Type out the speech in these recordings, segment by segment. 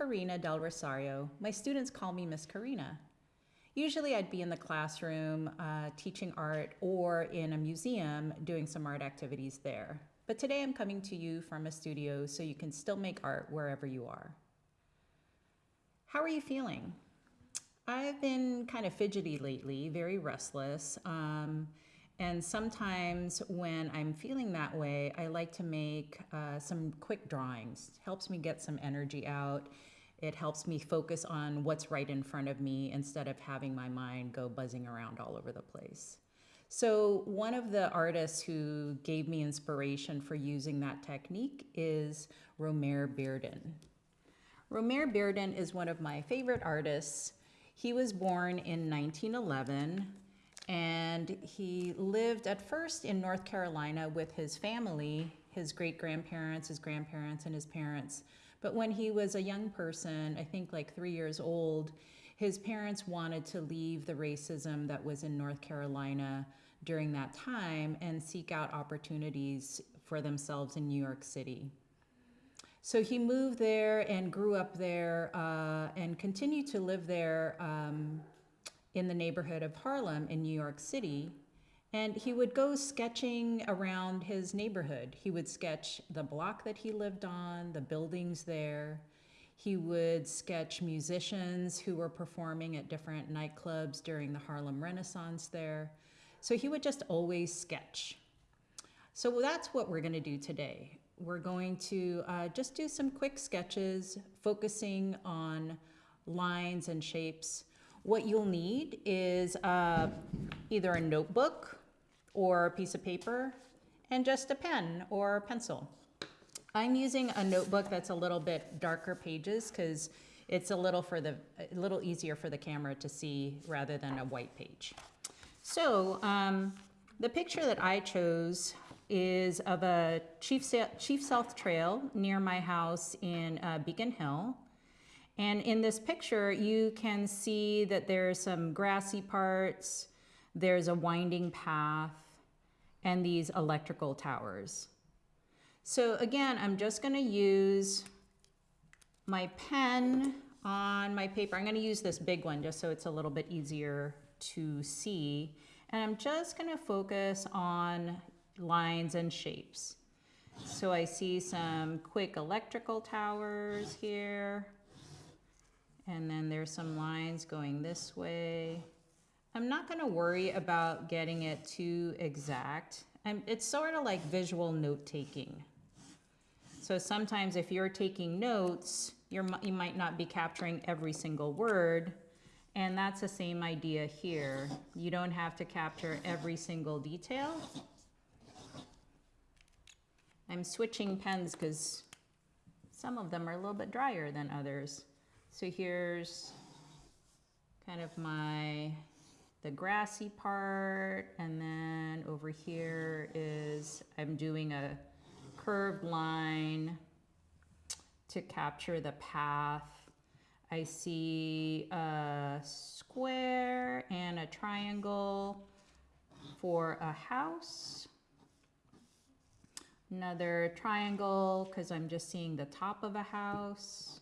Karina Del Rosario. My students call me Miss Karina. Usually I'd be in the classroom uh, teaching art or in a museum doing some art activities there. But today I'm coming to you from a studio so you can still make art wherever you are. How are you feeling? I've been kind of fidgety lately, very restless. Um, and sometimes when I'm feeling that way, I like to make uh, some quick drawings. Helps me get some energy out. It helps me focus on what's right in front of me instead of having my mind go buzzing around all over the place. So one of the artists who gave me inspiration for using that technique is Romare Bearden. Romare Bearden is one of my favorite artists. He was born in 1911 and he lived at first in North Carolina with his family, his great grandparents, his grandparents, and his parents. But when he was a young person, I think like three years old, his parents wanted to leave the racism that was in North Carolina during that time and seek out opportunities for themselves in New York City. So he moved there and grew up there uh, and continued to live there um, in the neighborhood of Harlem in New York City. And he would go sketching around his neighborhood. He would sketch the block that he lived on, the buildings there. He would sketch musicians who were performing at different nightclubs during the Harlem Renaissance there. So he would just always sketch. So that's what we're going to do today. We're going to uh, just do some quick sketches focusing on lines and shapes what you'll need is uh, either a notebook or a piece of paper and just a pen or a pencil. I'm using a notebook that's a little bit darker pages because it's a little for the a little easier for the camera to see rather than a white page. So um, the picture that I chose is of a Chief, Chief Sealth Trail near my house in uh, Beacon Hill. And in this picture, you can see that there's some grassy parts, there's a winding path, and these electrical towers. So again, I'm just gonna use my pen on my paper. I'm gonna use this big one just so it's a little bit easier to see. And I'm just gonna focus on lines and shapes. So I see some quick electrical towers here. And then there's some lines going this way. I'm not gonna worry about getting it too exact. I'm, it's sort of like visual note taking. So sometimes if you're taking notes, you're, you might not be capturing every single word. And that's the same idea here. You don't have to capture every single detail. I'm switching pens because some of them are a little bit drier than others. So here's kind of my, the grassy part, and then over here is, I'm doing a curved line to capture the path. I see a square and a triangle for a house. Another triangle because I'm just seeing the top of a house.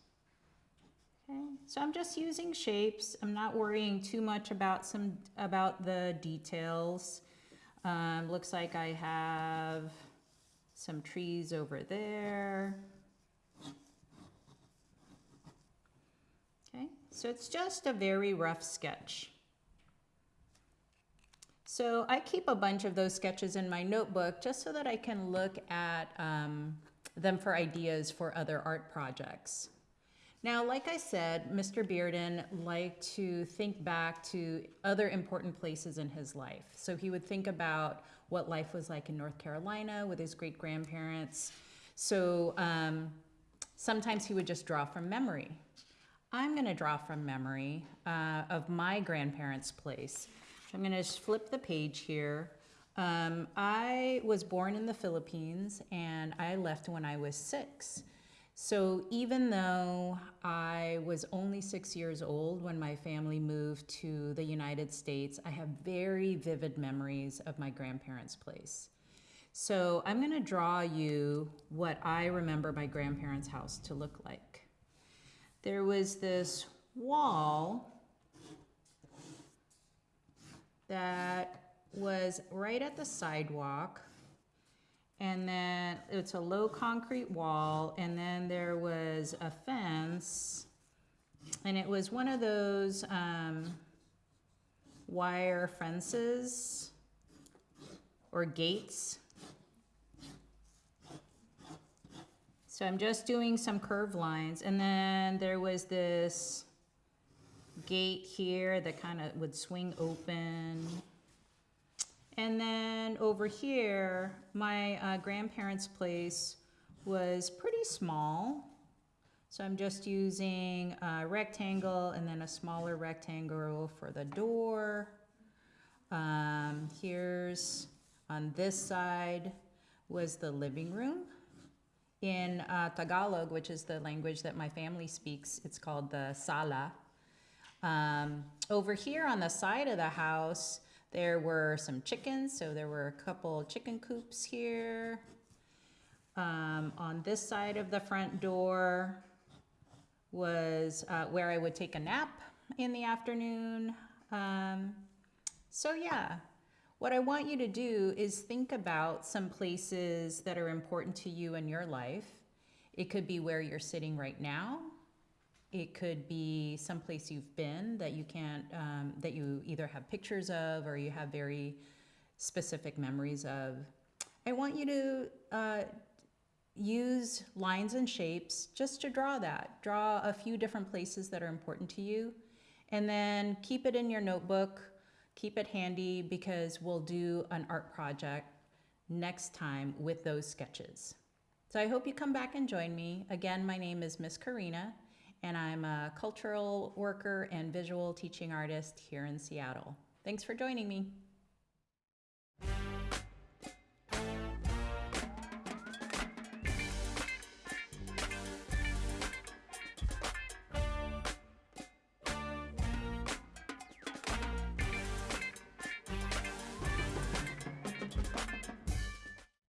Okay, so I'm just using shapes. I'm not worrying too much about some about the details. Um, looks like I have some trees over there. Okay, so it's just a very rough sketch. So I keep a bunch of those sketches in my notebook just so that I can look at um, them for ideas for other art projects. Now, like I said, Mr. Bearden liked to think back to other important places in his life. So he would think about what life was like in North Carolina with his great grandparents. So um, sometimes he would just draw from memory. I'm going to draw from memory uh, of my grandparents' place. I'm going to flip the page here. Um, I was born in the Philippines and I left when I was six. So even though I was only six years old when my family moved to the United States, I have very vivid memories of my grandparents' place. So I'm gonna draw you what I remember my grandparents' house to look like. there was this wall that was right at the sidewalk. And then it's a low concrete wall, and then there was a fence. And it was one of those um, wire fences or gates. So I'm just doing some curved lines. And then there was this gate here that kind of would swing open. And then over here, my uh, grandparents' place was pretty small. So I'm just using a rectangle and then a smaller rectangle for the door. Um, here's on this side was the living room. In uh, Tagalog, which is the language that my family speaks, it's called the sala. Um, over here on the side of the house, there were some chickens, so there were a couple chicken coops here. Um, on this side of the front door was uh, where I would take a nap in the afternoon. Um, so, yeah, what I want you to do is think about some places that are important to you in your life. It could be where you're sitting right now. It could be someplace you've been that you can't, um, that you either have pictures of or you have very specific memories of. I want you to uh, use lines and shapes just to draw that. Draw a few different places that are important to you and then keep it in your notebook keep it handy because we'll do an art project next time with those sketches. So I hope you come back and join me. Again, my name is Miss Karina, and I'm a cultural worker and visual teaching artist here in Seattle. Thanks for joining me.